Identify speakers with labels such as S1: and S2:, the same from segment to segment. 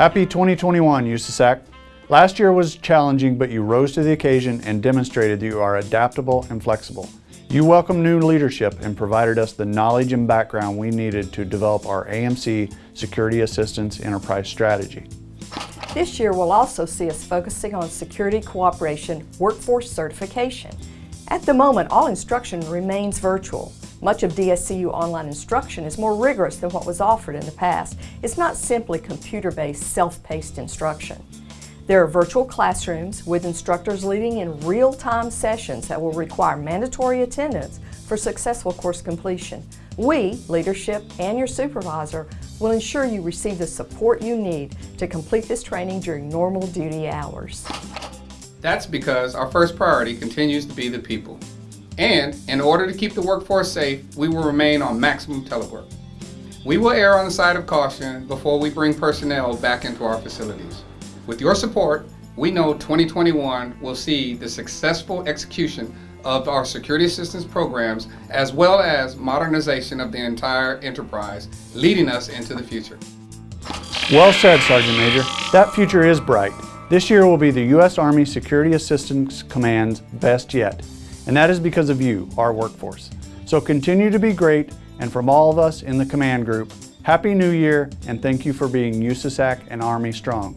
S1: Happy 2021, USASAC. Last year was challenging, but you rose to the occasion and demonstrated that you are adaptable and flexible. You welcomed new leadership and provided us the knowledge and background we needed to develop our AMC Security Assistance Enterprise Strategy.
S2: This year will also see us focusing on security cooperation workforce certification. At the moment, all instruction remains virtual. Much of DSCU online instruction is more rigorous than what was offered in the past. It's not simply computer-based, self-paced instruction. There are virtual classrooms with instructors leading in real-time sessions that will require mandatory attendance for successful course completion. We, leadership, and your supervisor will ensure you receive the support you need to complete this training during normal duty hours.
S3: That's because our first priority continues to be the people. And in order to keep the workforce safe, we will remain on maximum telework. We will err on the side of caution before we bring personnel back into our facilities. With your support, we know 2021 will see the successful execution of our security assistance programs as well as modernization of the entire enterprise, leading us into the future.
S1: Well said, Sergeant Major. That future is bright. This year will be the U.S. Army Security Assistance Command's best yet. And that is because of you, our workforce. So continue to be great, and from all of us in the command group, Happy New Year, and thank you for being USASAC and Army strong.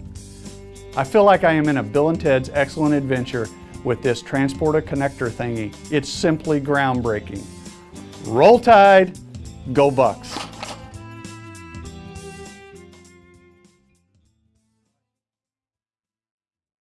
S1: I feel like I am in a Bill and Ted's Excellent Adventure with this transporter connector thingy. It's simply groundbreaking. Roll Tide, go Bucks.